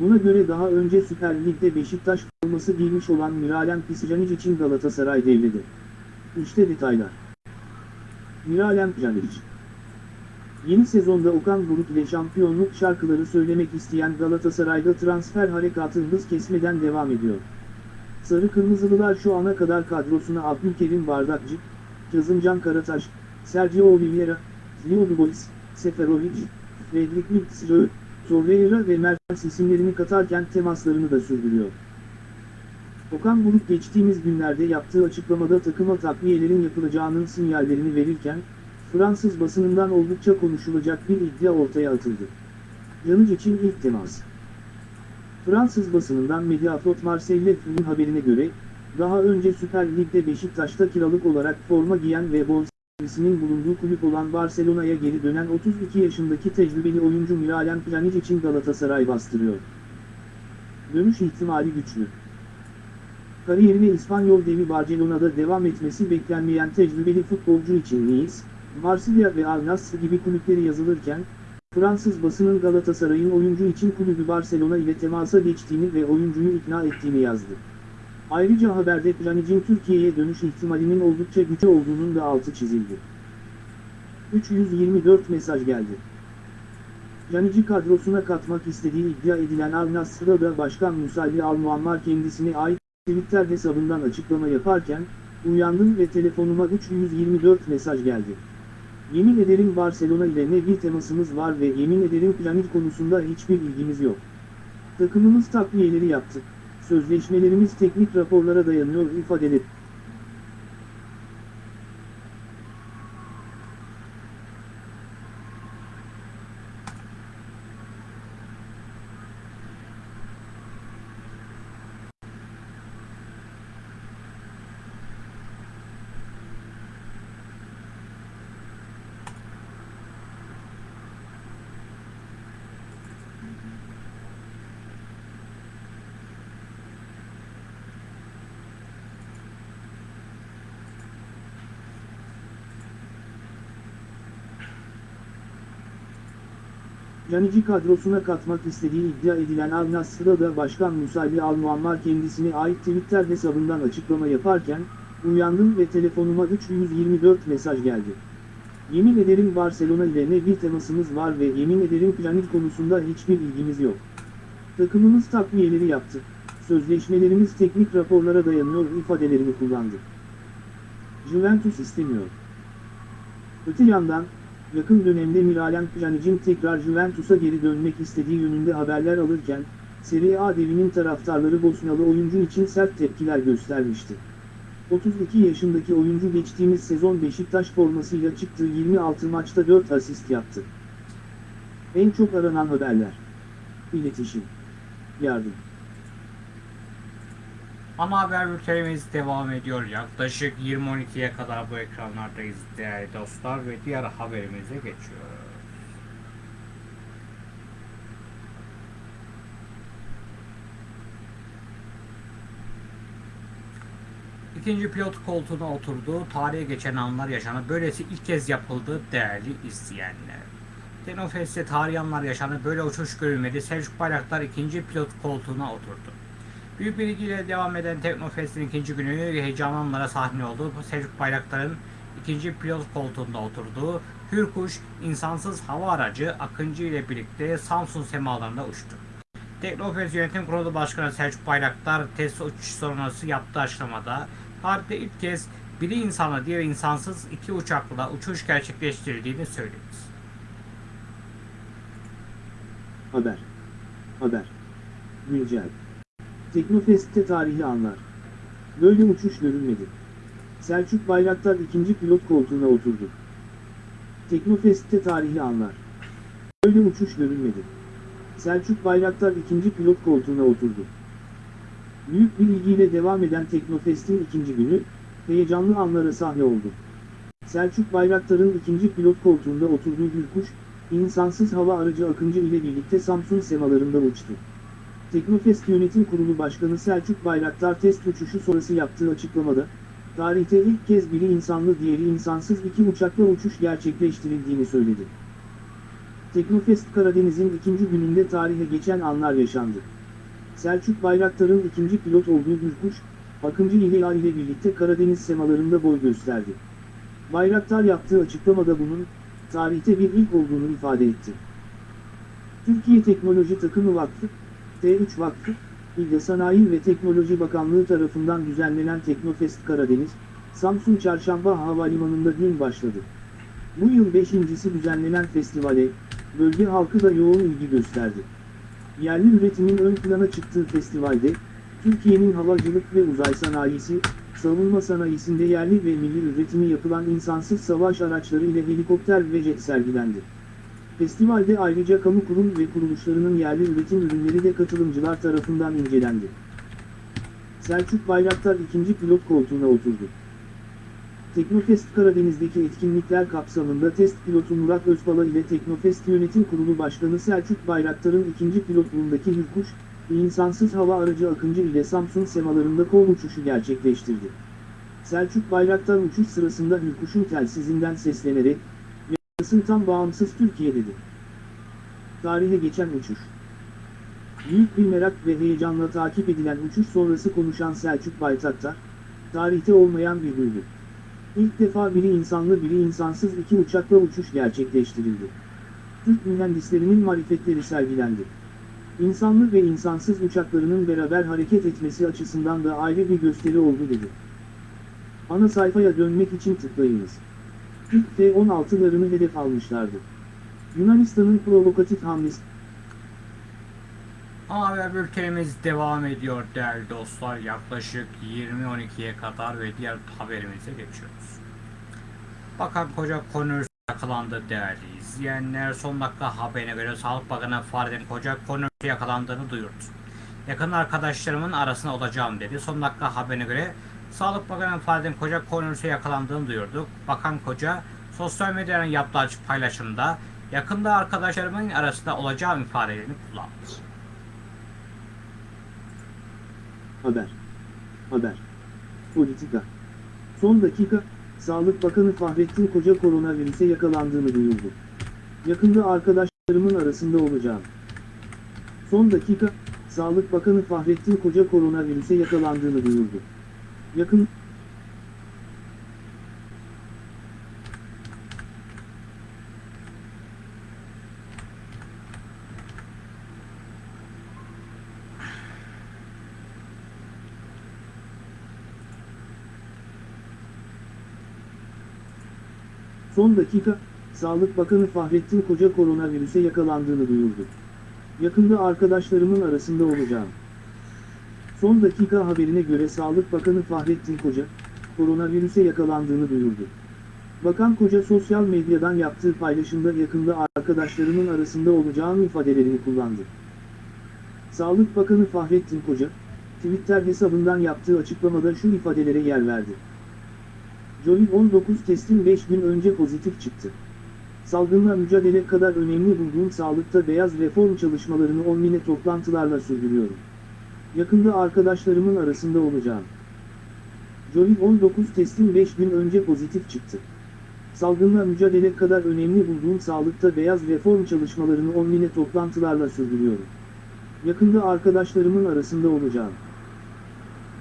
Buna göre daha önce Süper Lig'de Beşiktaş forması giymiş olan Miralem Pjanic için Galatasaray devrede. İşte detaylar. Miralem Pjanic Yeni sezonda Okan Buruk ile şampiyonluk şarkıları söylemek isteyen Galatasaray'da transfer harekatı hız kesmeden devam ediyor. Sarı Kırmızılılar şu ana kadar kadrosuna Abdülkerim Bardakçı, Kazımcan Karataş, Sergio Oliveira, Leo Dubois, Seferovic, Fredrik Mitsrö, Torreira ve Mertens isimlerini katarken temaslarını da sürdürüyor. Okan Buruk geçtiğimiz günlerde yaptığı açıklamada takıma takviyelerin yapılacağının sinyallerini verirken, Fransız basınından oldukça konuşulacak bir iddia ortaya atıldı. Yanıc için ilk temas. Fransız basınından Mediasport Marseille F'nin haberine göre, daha önce Süper Lig'de Beşiktaş'ta kiralık olarak forma giyen ve bonservisinin bulunduğu kulüp olan Barcelona'ya geri dönen 32 yaşındaki tecrübeli oyuncu Miralem Pjanic için Galatasaray bastırıyor. Dönüş ihtimali güçlü. Kariyerine İspanyol devi Barcelona'da devam etmesi beklenmeyen tecrübeli futbolcu için Nice, Marsilya ve Al Nassr gibi kulüpleri yazılırken, Fransız basının Galatasaray'ın oyuncu için kulübü Barcelona ile temasa geçtiğini ve oyuncuyu ikna ettiğini yazdı. Ayrıca haberde Pjanic'in Türkiye'ye dönüş ihtimalinin oldukça güçlü olduğunun da altı çizildi. 324 mesaj geldi. Pjanic'i kadrosuna katmak istediği iddia edilen Al Nassr'da da Başkan Musalli Al Muammar kendisine ait Twitter hesabından açıklama yaparken, uyandım ve telefonuma 324 mesaj geldi. Yemin ederim Barcelona ile ne bir temasımız var ve yemin ederim Pjanic konusunda hiçbir ilgimiz yok. Takımımız takviyeleri yaptı. Sözleşmelerimiz teknik raporlara dayanıyor ifadeleri. Canic'i kadrosuna katmak istediği iddia edilen Al Nassr'da da Başkan Musalli Al Muammar kendisine ait Twitter hesabından açıklama yaparken, uyandım ve telefonuma 324 mesaj geldi. Yemin ederim Barcelona ile ne bir temasımız var ve yemin ederim Pjanic konusunda hiçbir ilgimiz yok. Takımımız takviyeleri yaptı. Sözleşmelerimiz teknik raporlara dayanıyor ifadelerini kullandı. Juventus istemiyor. Öte yandan, yakın dönemde Miralem Pjanic'in tekrar Juventus'a geri dönmek istediği yönünde haberler alırken, Serie A devinin taraftarları Bosnalı oyuncu için sert tepkiler göstermişti. 32 yaşındaki oyuncu geçtiğimiz sezon Beşiktaş formasıyla çıktığı 26 maçta 4 asist yaptı. En çok aranan haberler. İletişim. Yardım. Ana haber bültenimiz devam ediyor. Yaklaşık 20.12'ye kadar bu ekranlardayız değerli dostlar ve diğer haberimize geçiyoruz. İkinci pilot koltuğuna oturduğu tarihe geçen anlar yaşanır. Böylesi ilk kez yapıldı değerli izleyenler. Tenofest'te tarihi anlar yaşanır. Böyle uçuş görülmedi. Selçuk Bayraktar ikinci pilot koltuğuna oturdu. Büyük bir ilgiyle devam eden Teknofest'in ikinci günü heyecanlı anlara sahne oldu. Selçuk Bayraktar'ın ikinci pilot koltuğunda oturduğu Hürkuş insansız hava aracı Akıncı ile birlikte Samsun semalarında uçtu. Teknofest Yönetim Kurulu Başkanı Selçuk Bayraktar test uçuş sonrası yaptığı açıklamada tarihte ilk kez biri insanlı diğer insansız iki uçakla uçuş gerçekleştirildiğini söyledi. Haber. Haber. Güncel. Teknofest'te tarihi anlar. Böyle uçuş görülmedi. Selçuk Bayraktar ikinci pilot koltuğuna oturdu. Teknofest'te tarihi anlar. Böyle uçuş görülmedi. Selçuk Bayraktar ikinci pilot koltuğuna oturdu. Büyük bir ilgiyle devam eden Teknofest'in ikinci günü, heyecanlı anlara sahne oldu. Selçuk Bayraktar'ın ikinci pilot koltuğunda oturduğu Hürkuş, insansız hava aracı Akıncı ile birlikte Samsun semalarında uçtu. Teknofest Yönetim Kurulu Başkanı Selçuk Bayraktar test uçuşu sonrası yaptığı açıklamada, tarihte ilk kez biri insanlı diğeri insansız iki uçakla uçuş gerçekleştirildiğini söyledi. Teknofest Karadeniz'in ikinci gününde tarihe geçen anlar yaşandı. Selçuk Bayraktar'ın ikinci pilot olduğu Hürkuş, Akıncı ile ile birlikte Karadeniz semalarında boy gösterdi. Bayraktar yaptığı açıklamada bunun, tarihte bir ilk olduğunu ifade etti. Türkiye Teknoloji Takımı Vakfı, T3 Vakfı, İlde Sanayi ve Teknoloji Bakanlığı tarafından düzenlenen Teknofest Karadeniz, Samsun Çarşamba Havalimanı'nda dün başladı. Bu yıl beşincisi düzenlenen festivale, bölge halkı da yoğun ilgi gösterdi. Yerli üretimin ön plana çıktığı festivalde, Türkiye'nin havacılık ve uzay sanayisi, savunma sanayisinde yerli ve milli üretimi yapılan insansız savaş araçları ile helikopter ve jet sergilendi. Festivalde ayrıca kamu kurum ve kuruluşlarının yerli üretim ürünleri de katılımcılar tarafından incelendi. Selçuk Bayraktar ikinci pilot koltuğuna oturdu. Teknofest Karadeniz'deki etkinlikler kapsamında test pilotu Murat Özbala ile Teknofest Yönetim Kurulu Başkanı Selçuk Bayraktar'ın ikinci pilotluğundaki Hürkuş, insansız hava aracı Akıncı ile Samsun semalarında kol uçuşu gerçekleştirdi. Selçuk Bayraktar uçuş sırasında Hürkuş'un telsizinden seslenerek, Tam bağımsız Türkiye dedi. Tarihe geçen uçuş. Büyük bir merak ve heyecanla takip edilen uçuş sonrası konuşan Selçuk Bayraktar, tarihte olmayan bir duygu. İlk defa biri insanlı biri insansız iki uçakla uçuş gerçekleştirildi. Türk mühendislerinin marifetleri sergilendi. İnsanlı ve insansız uçaklarının beraber hareket etmesi açısından da ayrı bir gösteri oldu dedi. Ana sayfaya dönmek için tıklayınız. İlk F-16'larını hedef almışlardı. Yunanistan'ın provokatif hamlesi haber bültenimiz devam ediyor değerli dostlar. Yaklaşık 20.12'ye kadar ve diğer haberimize geçiyoruz. Bakan Koca Konur yakalandı değerli izleyenler. Son dakika haberine göre Sağlık Bakanı Fahrettin Koca Konur yakalandığını duyurdu. Yakın arkadaşlarımın arasında olacağım dedi. Son dakika haberine göre Sağlık Bakanı Fahrettin Koca koronavirüse yakalandığını duyurdu. Bakan Koca sosyal medyadan yaptığı açık paylaşımda yakında arkadaşlarımın arasında olacağım ifadelerini kullandı. Haber. Haber. Politika. Son dakika, Sağlık Bakanı Fahrettin Koca koronavirüse yakalandığını duyurdu. Yakında arkadaşlarımın arasında olacağım. Son dakika, Sağlık Bakanı Fahrettin Koca koronavirüse yakalandığını duyurdu. Yakın Son dakika, Sağlık Bakanı Fahrettin Koca koronavirüse yakalandığını duyurdu. Yakında arkadaşlarımın arasında olacağım. Son dakika haberine göre Sağlık Bakanı Fahrettin Koca, koronavirüse yakalandığını duyurdu. Bakan Koca sosyal medyadan yaptığı paylaşımda yakında arkadaşlarımın arasında olacağım ifadelerini kullandı. Sağlık Bakanı Fahrettin Koca, Twitter hesabından yaptığı açıklamada şu ifadelere yer verdi. Covid-19 testin 5 gün önce pozitif çıktı. Salgınla mücadele kadar önemli bulduğum sağlıkta beyaz reform çalışmalarını online toplantılarla sürdürüyorum. Yakında arkadaşlarımın arasında olacağım. Covid-19 testin 5 gün önce pozitif çıktı. Salgınla mücadele kadar önemli bulduğum sağlıkta beyaz reform çalışmalarını online toplantılarla sürdürüyorum. Yakında arkadaşlarımın arasında olacağım.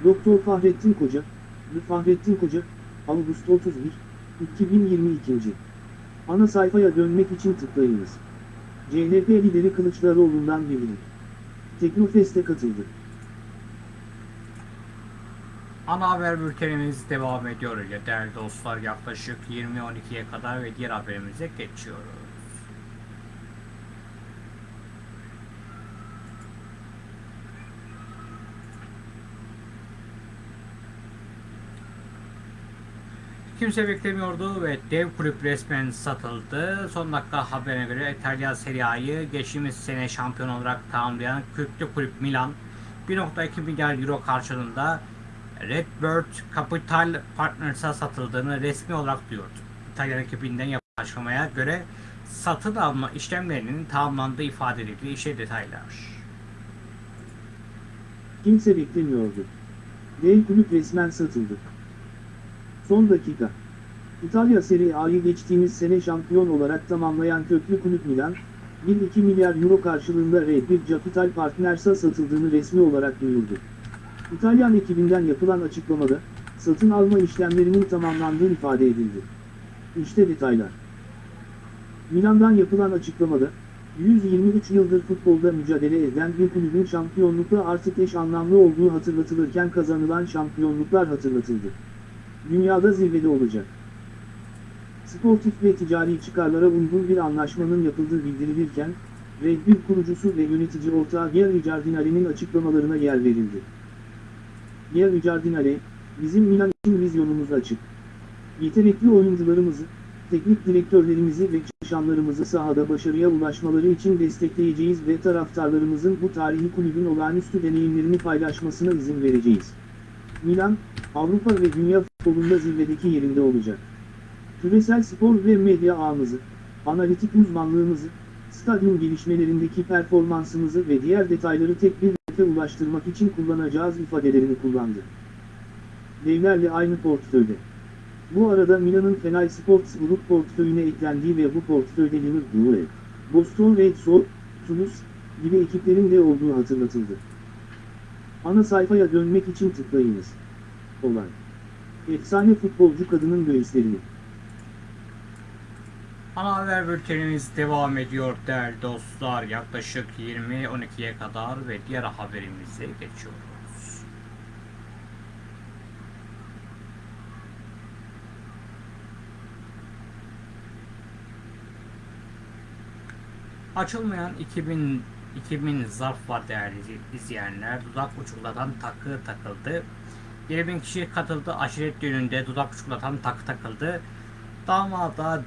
Doktor Fahrettin Koca, Fahrettin Koca, Ağustos 31, 2022. Ana sayfaya dönmek için tıklayınız. CHP lideri Kılıçdaroğlu'ndan bildirim. Teknofest'e katıldı. Ana haber bültenimiz devam ediyor ya değerli dostlar yaklaşık 20.12'ye kadar ve diğer haberimize geçiyoruz. Kimse beklemiyordu ve dev kulüp resmen satıldı. Son dakika haberine göre İtalyan Serie A'yı geçtiğimiz sene şampiyon olarak tamamlayan köklü kulüp Milan 1.2 milyar euro karşılığında Redbird Capital Partners'a satıldığını resmi olarak duyurdu. İtalyan ekibinden yapılan açıklamaya göre satın alma işlemlerinin tamamlandığı ifade edildi. İşte detaylar. Kimse beklemiyordu. Dev kulüp resmen satıldı. Son dakika. İtalya Serie A'yı geçtiğimiz sene şampiyon olarak tamamlayan köklü kulüp Milan, 1-2 milyar euro karşılığında Red Bull Capital Partners'a satıldığını resmi olarak duyurdu. İtalyan ekibinden yapılan açıklamada, satın alma işlemlerinin tamamlandığı ifade edildi. İşte detaylar. Milan'dan yapılan açıklamada, 123 yıldır futbolda mücadele eden bir kulübün şampiyonlukla artık eş anlamlı olduğu hatırlatılırken kazanılan şampiyonluklar hatırlatıldı. Dünyada zirvede olacak. Sportif ve ticari çıkarlara uygun bir anlaşmanın yapıldığı bildirilirken, Red Bull kurucusu ve yönetici ortağı Gary Giardinali'nin açıklamalarına yer verildi. Gary Giardinali, bizim Milan için vizyonumuz açık. Yetenekli oyuncularımızı, teknik direktörlerimizi ve çalışanlarımızı sahada başarıya ulaşmaları için destekleyeceğiz ve taraftarlarımızın bu tarihi kulübün olağanüstü deneyimlerini paylaşmasına izin vereceğiz. Milan, Avrupa ve dünya futbolunda zirvedeki yerinde olacak. Küresel spor ve medya ağımızı, analitik uzmanlığımızı, stadyum gelişmelerindeki performansımızı ve diğer detayları tek bir hedefe ulaştırmak için kullanacağız ifadelerini kullandı. Devlerle aynı portföyde. Bu arada Milan'ın Fenay Sports Group portföyüne eklendiği ve bu portföyde Liverpool, Boston Red Sox, Toulouse gibi ekiplerin de olduğu hatırlatıldı. Ana sayfaya dönmek için tıklayınız. Olay. Efsane futbolcu kadının göğüslerini. Ana haber bültenimiz devam ediyor değerli dostlar. Yaklaşık 20-12'ye kadar ve diğer haberimize geçiyoruz. Açılmayan 2000 2000 zarf var değerli izleyenler. Dudak uçuklatan takı takıldı. 2000 kişi katıldı. Aşiret düğününde dudak uçuklatan takı takıldı. Damada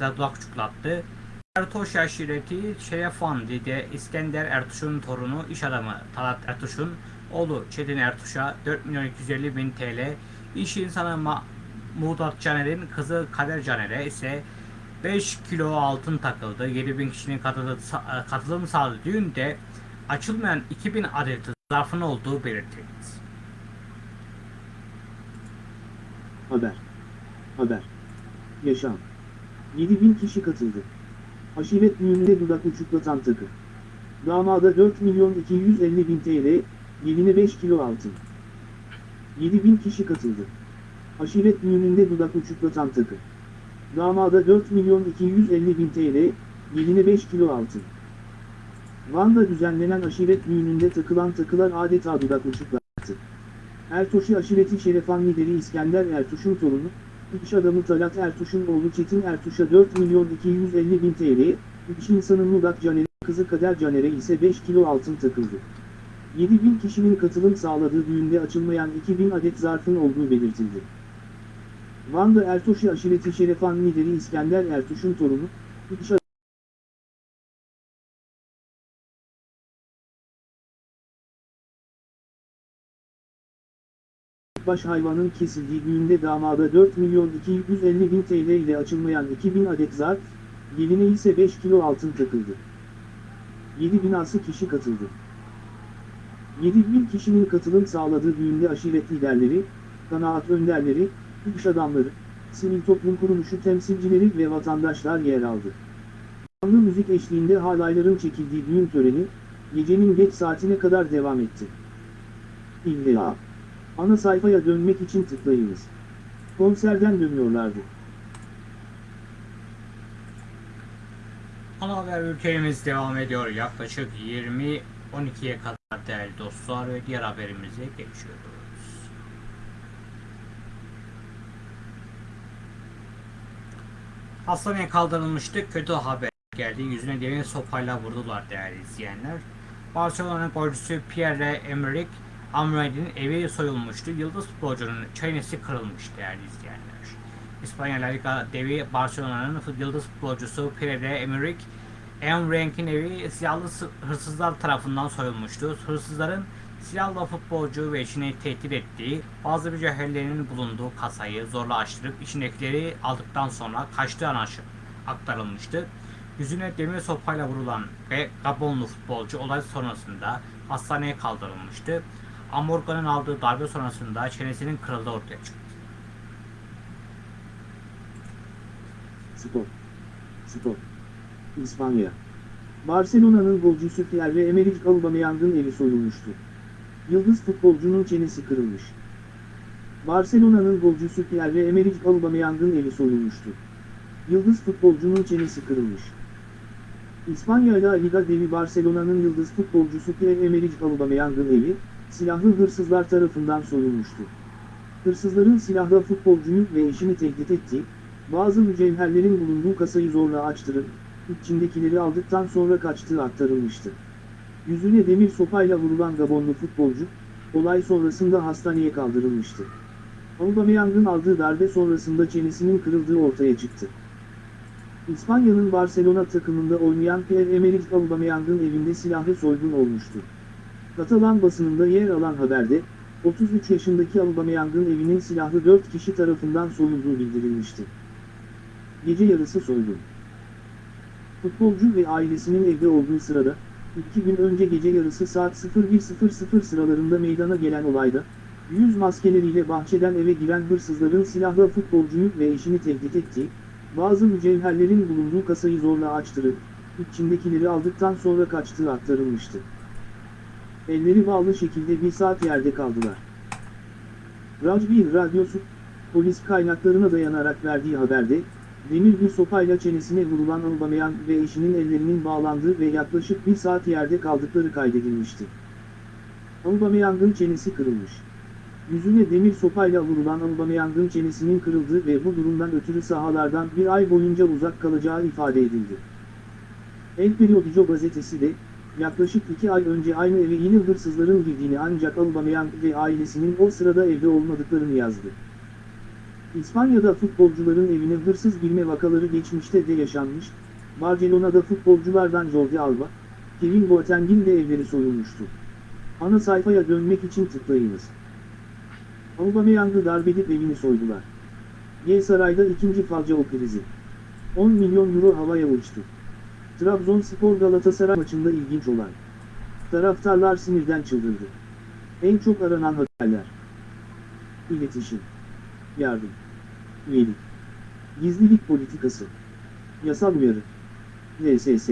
dudak uçuklattı. Ertoş aşireti Şerefandide İskender Ertuş'un torunu iş adamı Talat Ertuş'un oğlu Çetin Ertuş'a 4 milyon 250 bin TL, iş insanı Muğdat Caner'in kızı Kader Caner'e ise 5 kilo altın takıldı. 7000 kişinin katılım, katılım sağladığı düğünde açılmayan 2000 adet zarfın olduğu belirtildi. Haber. Haber. Yaşam. 7000 kişi katıldı. Aşiret düğününde dudak uçuklatan takı. Damada 4 milyon 250 bin TL, geline 5 kilo altın. 7000 kişi katıldı. Aşiret düğününde dudak uçuklatan takı. Damada 4 milyon 250 bin TL, geline 5 kilo altın. Van'da düzenlenen aşiret düğününde takılan takılar adeta dudak uçuklattı. Ertoş'u aşireti şerefan lideri İskender Ertuş'un torunu, İş adamı Talat Ertuş'un oğlu Çetin Ertuş'a 4 milyon 250 bin TL, iş insanı Mudat Caner'e, kızı Kader Caner'e ise 5 kilo altın takıldı. 7 bin kişinin katılım sağladığı düğünde açılmayan 2000 adet zarfın olduğu belirtildi. Van'da Ertoş'u aşireti şerefan lideri İskender Ertuş'un torunu, iş baş hayvanın kesildiği düğünde damada 4 milyon 250 bin TL ile açılmayan 2000 adet zarf, geline ise 5 kilo altın takıldı. 7 binası kişi katıldı. 7 bin kişinin katılım sağladığı düğünde aşiret liderleri, kanaat önderleri, iş adamları, sivil toplum kuruluşu temsilcileri ve vatandaşlar yer aldı. Canlı müzik eşliğinde halayların çekildiği düğün töreni, gecenin geç saatine kadar devam etti. İlla. Ana sayfaya dönmek için tıklayınız. Konserden dönüyorlardı. Ana haber ülkemiz devam ediyor. Yaklaşık 20-12'ye kadar değerli dostlar ve diğer haberimize geçiyoruz. Hastaneye kaldırılmıştı. Kötü haber geldi. Yüzüne demir sopayla vurdular değerli izleyenler. Barcelona'nın golcüsü Pierre-Emerick Amorim'in evi soyulmuştu. Yıldız futbolcunun çenesi kırılmış değerli izleyenler. İspanya La Liga devi Barcelona'nın yıldız futbolcusu Pierre-Emerick Amorim'in evi silahlı sı- hırsızlar tarafından soyulmuştu. Hırsızların silahlı futbolcu ve eşini tehdit ettiği, bazı mücevherlerinin bulunduğu kasayı zorla açtırıp içindekileri aldıktan sonra kaçtığı anlaşı aktarılmıştı. Yüzüne demir sopayla vurulan ve Gabonlu futbolcu olay sonrasında hastaneye kaldırılmıştı. Amorga'nın aldığı darbe sonrasında çenesinin kırıldığı ortaya çıktı. Spor. Spor. İspanya. Barcelona'nın golcüsü Pierre-Emerick Aubameyang'ın evi soyulmuştu. Yıldız futbolcunun çenesi kırılmış. Barcelona'nın golcüsü Pierre-Emerick Aubameyang'ın evi soyulmuştu. Yıldız futbolcunun çenesi kırılmış. İspanya La Liga devi Barcelona'nın yıldız futbolcusu Pierre-Emerick Aubameyang'ın evi, silahlı hırsızlar tarafından soyulmuştu. Hırsızların silahlı futbolcuyu ve eşini tehdit ettiği, bazı mücevherlerin bulunduğu kasayı zorla açtırıp, içindekileri aldıktan sonra kaçtığı aktarılmıştı. Yüzüne demir sopayla vurulan Gabonlu futbolcu, olay sonrasında hastaneye kaldırılmıştı. Aubameyang'ın aldığı darbe sonrasında çenesinin kırıldığı ortaya çıktı. İspanya'nın Barcelona takımında oynayan Pierre-Emerick Aubameyang'ın evinde silahlı soygun olmuştu. Katalan basınında yer alan haberde, 33 yaşındaki Aubameyang'ın evinin silahlı 4 kişi tarafından soyulduğu bildirilmişti. Gece yarısı soygun. Futbolcu ve ailesinin evde olduğu sırada, iki gün önce gece yarısı saat 01.00 sıralarında meydana gelen olayda, yüz maskeleriyle bahçeden eve giren hırsızların silahlı futbolcuyu ve eşini tehdit ettiği, bazı mücevherlerin bulunduğu kasayı zorla açtırıp, içindekileri aldıktan sonra kaçtığı aktarılmıştı. Elleri bağlı şekilde bir saat yerde kaldılar. Rajbi Radyosu, polis kaynaklarına dayanarak verdiği haberde, demir bir sopayla çenesine vurulan Aubameyang ve eşinin ellerinin bağlandığı ve yaklaşık bir saat yerde kaldıkları kaydedilmişti. Aubameyang'ın çenesi kırılmış. Yüzüne demir sopayla vurulan Aubameyang'ın çenesinin kırıldığı ve bu durumdan ötürü sahalardan bir ay boyunca uzak kalacağı ifade edildi. El Periodico gazetesi de, yaklaşık iki ay önce aynı eve yine hırsızların girdiğini ancak Aubameyang ve ailesinin o sırada evde olmadıklarını yazdı. İspanya'da futbolcuların evine hırsız girme vakaları geçmişte de yaşanmış, Barcelona'da futbolculardan Jordi Alba, Kevin Boateng'in de evleri soyulmuştu. Ana sayfaya dönmek için tıklayınız. Aubameyang'ı darbedip evini soydular. G Saray'da ikinci Falcao krizi. 10 milyon euro havaya uçtu. Trabzonspor Galatasaray maçında ilginç olay. Taraftarlar sinirden çıldırdı. En çok aranan haberler. İletişim. Yardım. Üyelik. Gizlilik politikası. Yasal uyarı. LSS.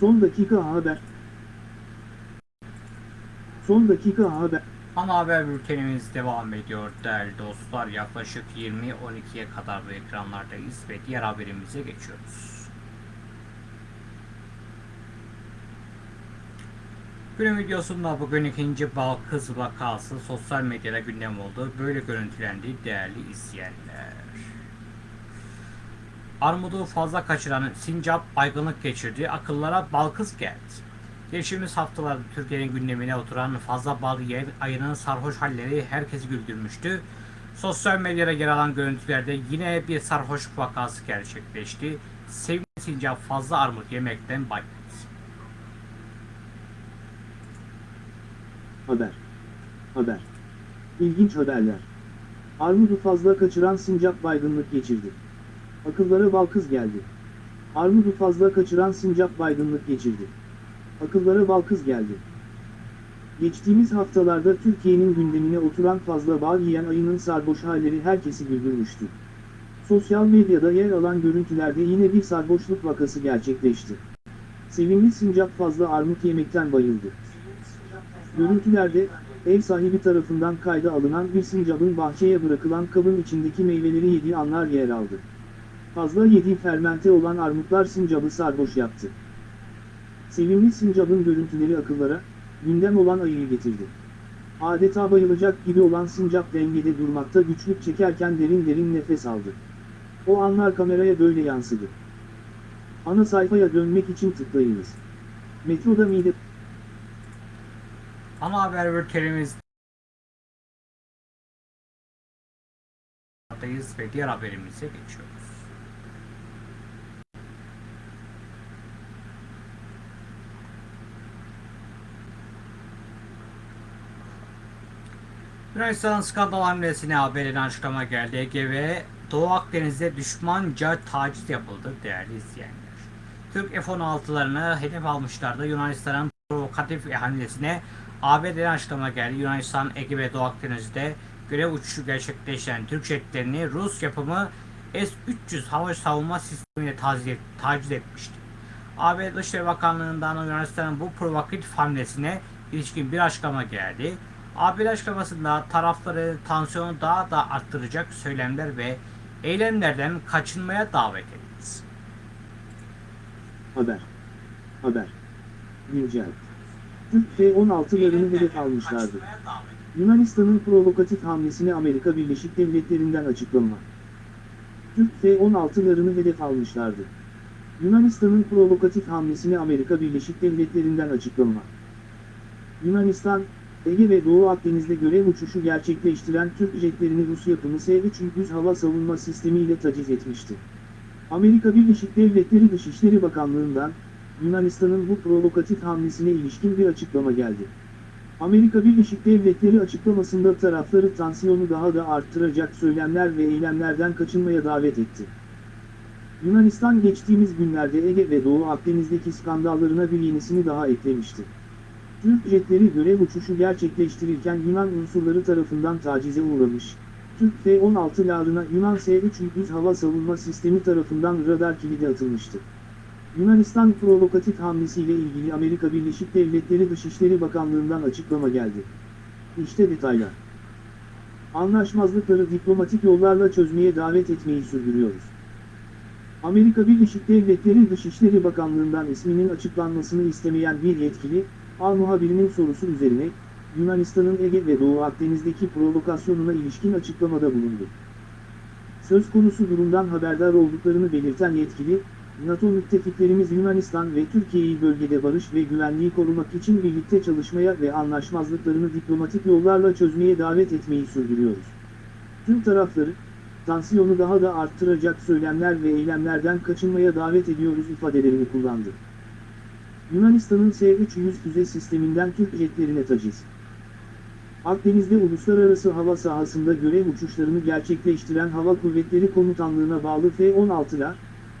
Son dakika haber. Son dakika haber. Ana haber bültenimiz devam ediyor değerli dostlar. Yaklaşık 20-12'ye kadar bu ekranlardayız ve diğer haberimize geçiyoruz. Günün videosunda bugün ikinci bal kız vakası sosyal medyada gündem oldu. Böyle görüntülendi değerli izleyenler. Armudu fazla kaçıran sincap baygınlık geçirdi. Akıllara bal kız geldi. Geçtiğimiz haftalarda Türkiye'nin gündemine oturan fazla bal yiyen ayının sarhoş halleri herkesi güldürmüştü. Sosyal medyada yer alan görüntülerde yine bir sarhoşluk vakası gerçekleşti. Sevgili sincap fazla armut yemekten bayıldı. Haber. Haber. İlginç haberler. Armudu fazla kaçıran sincap baygınlık geçirdi. Akıllara bal kız geldi. Armudu fazla kaçıran sincap baygınlık geçirdi. Akıllara bal kız geldi. Geçtiğimiz haftalarda Türkiye'nin gündemine oturan fazla bal yiyen ayının sarhoş halleri herkesi güldürmüştü. Sosyal medyada yer alan görüntülerde yine bir sarhoşluk vakası gerçekleşti. Sevimli sincap fazla armut yemekten bayıldı. Görüntülerde, ev sahibi tarafından kayda alınan bir sincapın bahçeye bırakılan kabın içindeki meyveleri yediği anlar yer aldı. Fazla yediği fermente olan armutlar sincabı sarhoş yaptı. Sevimli sincapın görüntüleri akıllara, gündem olan ayıyı getirdi. Adeta bayılacak gibi olan sincap dengede durmakta güçlük çekerken derin derin nefes aldı. O anlar kameraya böyle yansıdı. Ana sayfaya dönmek için tıklayınız. Metroda mide Ana haber bültenimiz ve diğer haberimize geçiyoruz. Yunanistan skandal hamlesine haberin açıklama geldi. Ege ve Doğu Akdeniz'de düşmanca taciz yapıldı değerli izleyenler. Türk F-16'larını hedef almışlardı. Yunanistan'ın provokatif hamlesine ABD'den açıklama geldi. Yunanistan, Ege ve Doğu Akdeniz'de görev uçuşu gerçekleştiren Türk jetlerini Rus yapımı S-300 hava savunma sistemiyle taciz, et- taciz etmişti. ABD Dışişleri Bakanlığı'ndan Yunanistan'ın bu provokatif hamlesine ilişkin bir açıklama geldi. ABD açıklamasında tarafları tansiyonu daha da arttıracak söylemler ve eylemlerden kaçınmaya davet etti. haber. Haber. Güncel. Türk F-16'larını hedef almışlardı. Yunanistan'ın provokatif hamlesine Amerika Birleşik Devletleri'nden açıklama. Türk F-16'larını hedef almışlardı. Yunanistan'ın provokatif hamlesine Amerika Birleşik Devletleri'nden açıklama. Yunanistan, Ege ve Doğu Akdeniz'de görev uçuşu gerçekleştiren Türk jetlerini Rus yapımı S-300 hava savunma sistemiyle taciz etmişti. Amerika Birleşik Devletleri Dışişleri Bakanlığı'ndan, Yunanistan'ın bu provokatif hamlesine ilişkin bir açıklama geldi. Amerika Birleşik Devletleri açıklamasında tarafları tansiyonu daha da arttıracak söylemler ve eylemlerden kaçınmaya davet etti. Yunanistan geçtiğimiz günlerde Ege ve Doğu Akdeniz'deki skandallarına bir yenisini daha eklemişti. Türk jetleri görev uçuşu gerçekleştirirken Yunan unsurları tarafından tacize uğramış. Türk F-16'larına Yunan S-300 hava savunma sistemi tarafından radar kilidi atılmıştı. Yunanistan provokatif hamlesiyle ilgili Amerika Birleşik Devletleri Dışişleri Bakanlığı'ndan açıklama geldi. İşte detaylar. Anlaşmazlıkları diplomatik yollarla çözmeye davet etmeyi sürdürüyoruz. Amerika Birleşik Devletleri Dışişleri Bakanlığı'ndan isminin açıklanmasını istemeyen bir yetkili, Al muhabirinin sorusu üzerine, Yunanistan'ın Ege ve Doğu Akdeniz'deki provokasyonuna ilişkin açıklamada bulundu. Söz konusu durumdan haberdar olduklarını belirten yetkili, NATO müttefiklerimiz Yunanistan ve Türkiye'yi bölgede barış ve güvenliği korumak için birlikte çalışmaya ve anlaşmazlıklarını diplomatik yollarla çözmeye davet etmeyi sürdürüyoruz. Tüm tarafları, tansiyonu daha da arttıracak söylemler ve eylemlerden kaçınmaya davet ediyoruz ifadelerini kullandı. Yunanistan'ın S-300 füze sisteminden Türk jetlerine taciz. Akdeniz'de uluslararası hava sahasında görev uçuşlarını gerçekleştiren Hava Kuvvetleri Komutanlığı'na bağlı F-16'lar,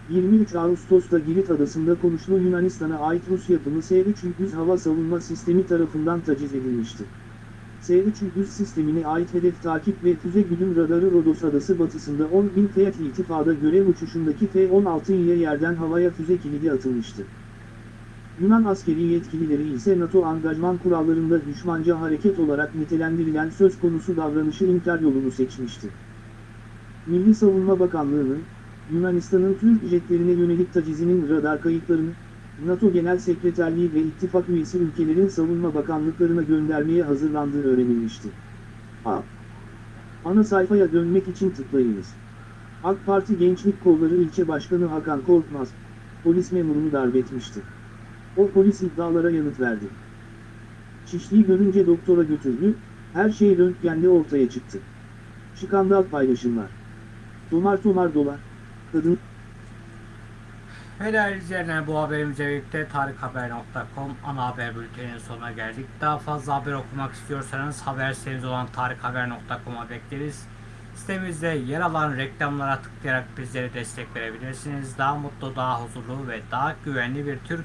23 Ağustos'ta Girit Adası'nda konuşlu Yunanistan'a ait Rus yapımı S-300 hava savunma sistemi tarafından taciz edilmişti. S-300 sistemine ait hedef takip ve füze güdüm radarı Rodos Adası batısında 10.000 feet irtifada görev uçuşundaki F-16 ile yerden havaya füze kilidi atılmıştı. Yunan askeri yetkilileri ise NATO angajman kurallarında düşmanca hareket olarak nitelendirilen söz konusu davranışı inkar yolunu seçmişti. Milli Savunma Bakanlığı'nın, Yunanistan'ın Türk jetlerine yönelik tacizinin radar kayıtlarını, NATO Genel Sekreterliği ve ittifak üyesi ülkelerin savunma bakanlıklarına göndermeye hazırlandığı öğrenilmişti. A. Ana sayfaya dönmek için tıklayınız. AK Parti Gençlik Kolları İlçe Başkanı Hakan Korkmaz, polis memurunu darp etmişti. O polis iddialara yanıt verdi. Şişliği görünce doktora götürdü, her şey röntgende ortaya çıktı. Skandal paylaşımlar. Tomar tomar dolar. Kadın değerli izleyenler bu haberimize birlikte tarikhaber.com ana haber bülteninin sonuna geldik. Daha fazla haber okumak istiyorsanız haber sitemiz olan tarikhaber.com'a bekleriz. Sitemizde yer alan reklamlara tıklayarak bizlere destek verebilirsiniz. Daha mutlu, daha huzurlu ve daha güvenli bir Türk